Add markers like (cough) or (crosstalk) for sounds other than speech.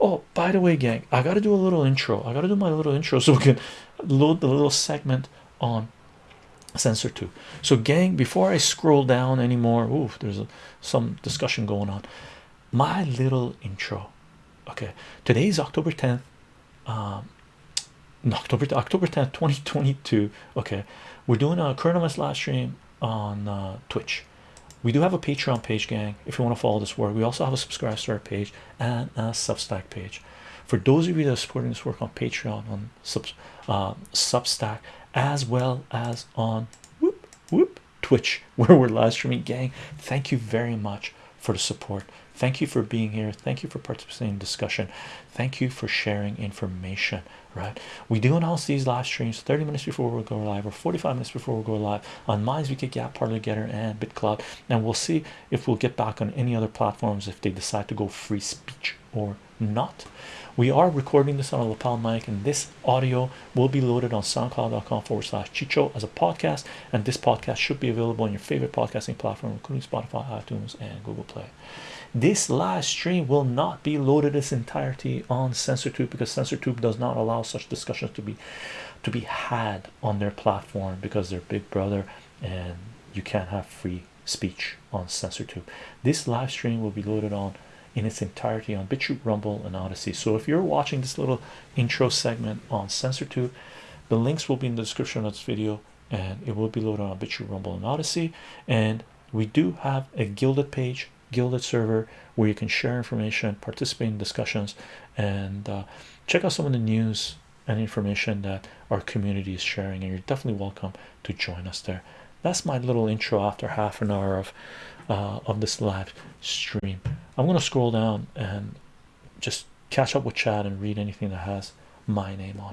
oh by the way gang i gotta do a little intro. I gotta do my little intro so we can load the little segment on censortube so gang before i scroll down anymore ooh there's a, some discussion going on. My little intro okay? Today's october 10th um october october 10th 2022 okay? We're doing a current events live stream on uh, twitch we do have a patreon page gang if you want to follow this work. We also have a subscribe to our page and a substack page. For those of you that are supporting this work on patreon on sub, uh, substack as well as on whoop whoop twitch (laughs) where we're live streaming gang thank you very much for the support. Thank you for being here. Thank you for participating in discussion. Thank you for sharing information right? We do announce these live streams 30 minutes before we go live or 45 minutes before we go live on minds we get Gab Parler Gettr and bitcloud. And we'll see if we'll get back on any other platforms if they decide to go free speech or not. We are recording this on a lapel mic and this audio will be loaded on soundcloud.com forward slash chicho as a podcast and this podcast should be available on your favorite podcasting platform including spotify itunes and google play. This live stream will not be loaded its entirety on censortube because censortube does not allow such discussions to be to be had on their platform because they're big brother and you can't have free speech on censortube. This live stream will be loaded on in its entirety on BitChute, Rumble, and Odysee. So if you're watching this little intro segment on censortube the links will be in the description of this video and it will be loaded on BitChute, Rumble, and Odysee. And we do have a Guilded page, Guilded server where you can share information, participate in discussions, and uh, check out some of the news and information that our community is sharing. And you're definitely welcome to join us there. That's my little intro after half an hour of uh, of this live stream. I'm gonna scroll down and just catch up with chat and read anything that has my name on